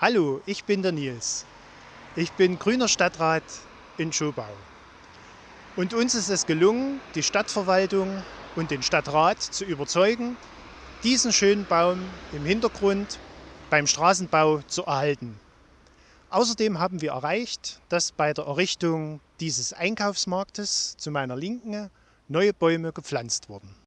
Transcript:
Hallo, ich bin der Nils. Ich bin grüner Stadtrat in Schobau. Und uns ist es gelungen, die Stadtverwaltung und den Stadtrat zu überzeugen, diesen schönen Baum im Hintergrund beim Straßenbau zu erhalten. Außerdem haben wir erreicht, dass bei der Errichtung dieses Einkaufsmarktes zu meiner Linken neue Bäume gepflanzt wurden.